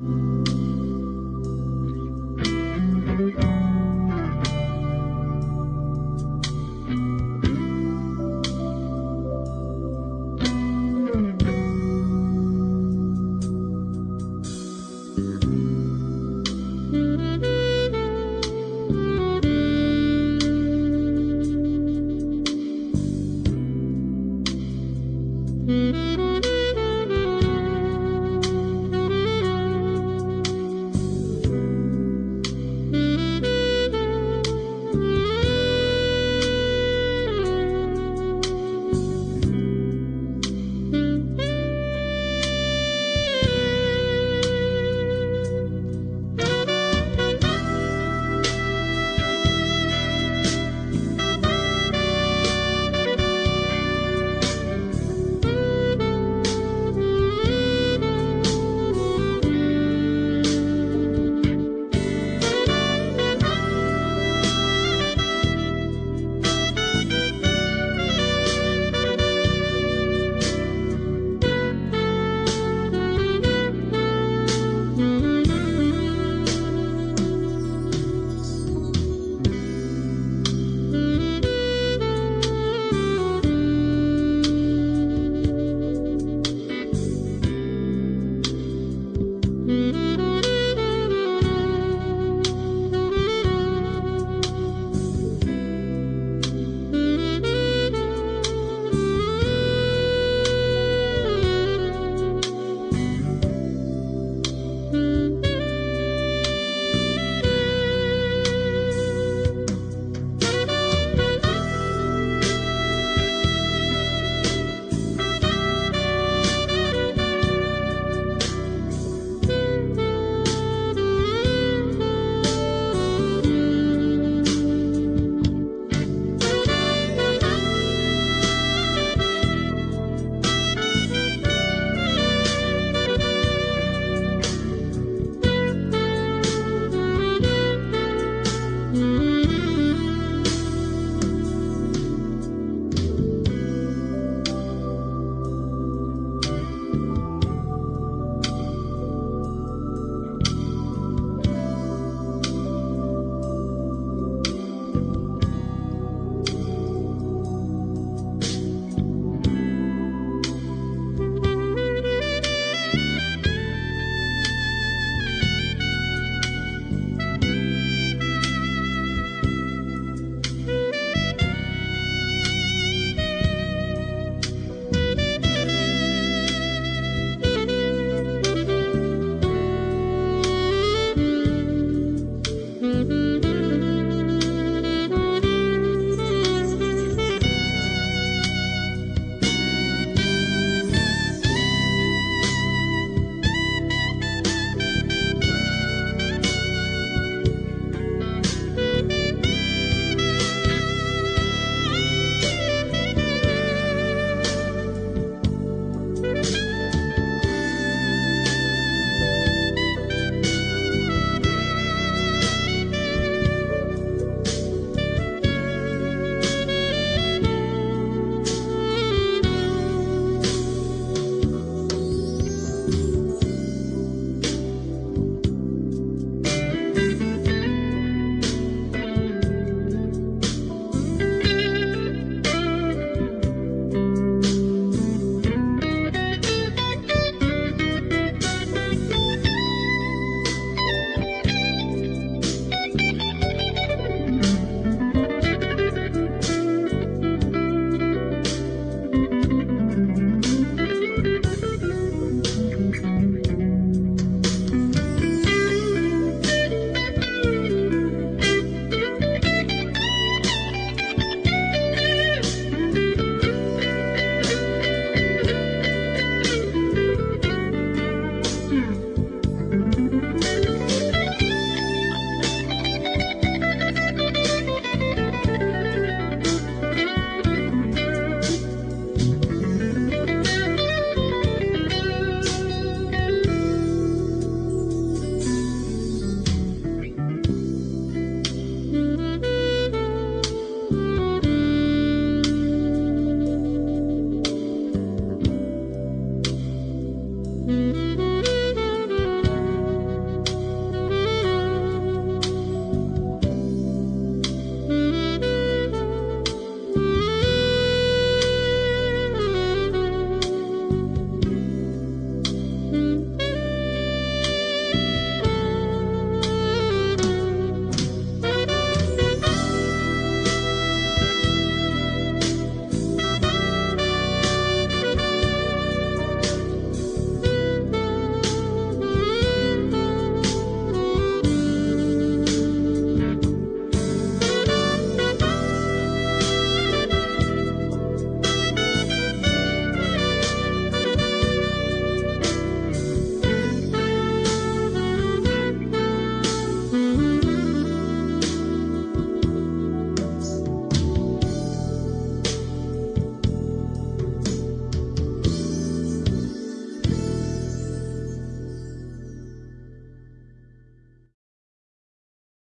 Música